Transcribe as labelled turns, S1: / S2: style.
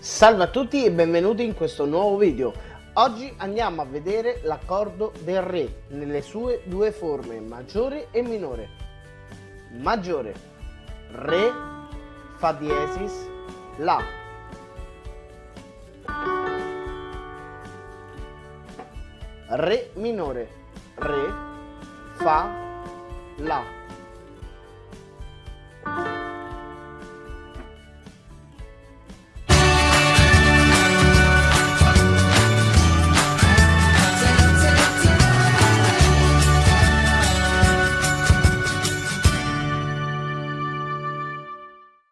S1: Salve a tutti e benvenuti in questo nuovo video. Oggi andiamo a vedere l'accordo del Re nelle sue due forme, maggiore e minore. Maggiore, Re, Fa diesis, La. Re minore, Re, Fa, La.